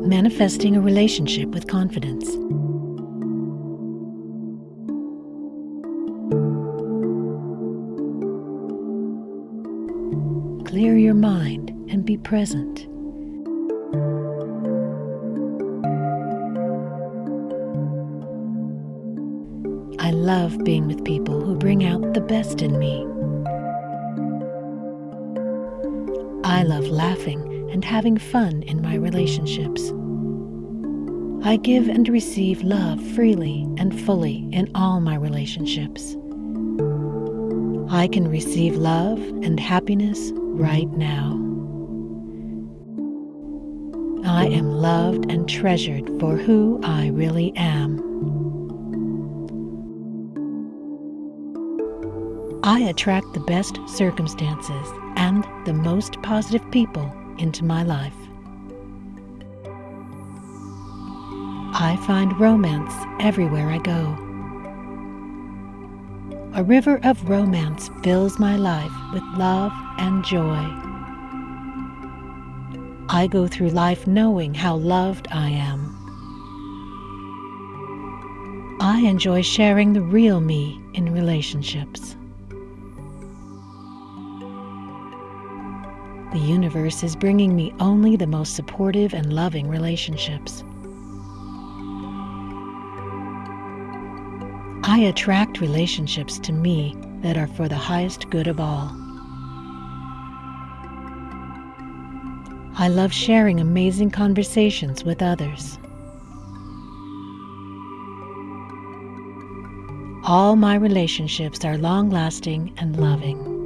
manifesting a relationship with confidence. Clear your mind and be present. I love being with people who bring out the best in me. I love laughing and having fun in my relationships. I give and receive love freely and fully in all my relationships. I can receive love and happiness right now. I am loved and treasured for who I really am. I attract the best circumstances and the most positive people into my life. I find romance everywhere I go. A river of romance fills my life with love and joy. I go through life knowing how loved I am. I enjoy sharing the real me in relationships. The universe is bringing me only the most supportive and loving relationships. I attract relationships to me that are for the highest good of all. I love sharing amazing conversations with others. All my relationships are long lasting and loving.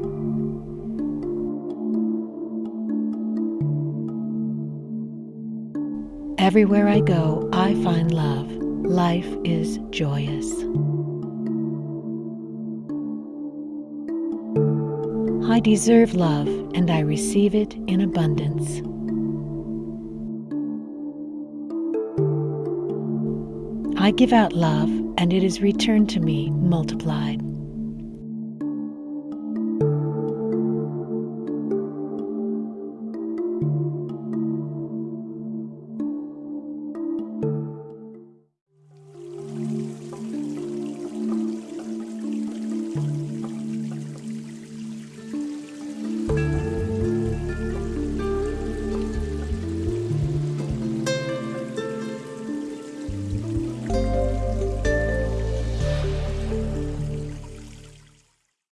Everywhere I go, I find love. Life is joyous. I deserve love and I receive it in abundance. I give out love and it is returned to me multiplied.